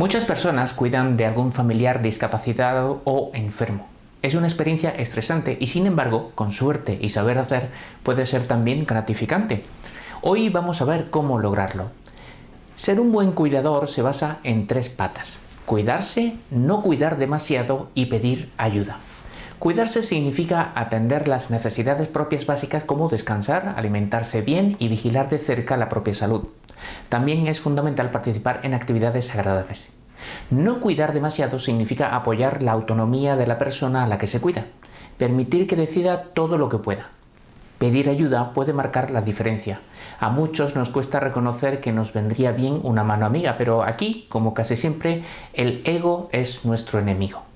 Muchas personas cuidan de algún familiar discapacitado o enfermo. Es una experiencia estresante y sin embargo, con suerte y saber hacer, puede ser también gratificante. Hoy vamos a ver cómo lograrlo. Ser un buen cuidador se basa en tres patas. Cuidarse, no cuidar demasiado y pedir ayuda. Cuidarse significa atender las necesidades propias básicas como descansar, alimentarse bien y vigilar de cerca la propia salud. También es fundamental participar en actividades agradables. No cuidar demasiado significa apoyar la autonomía de la persona a la que se cuida, permitir que decida todo lo que pueda. Pedir ayuda puede marcar la diferencia. A muchos nos cuesta reconocer que nos vendría bien una mano amiga, pero aquí, como casi siempre, el ego es nuestro enemigo.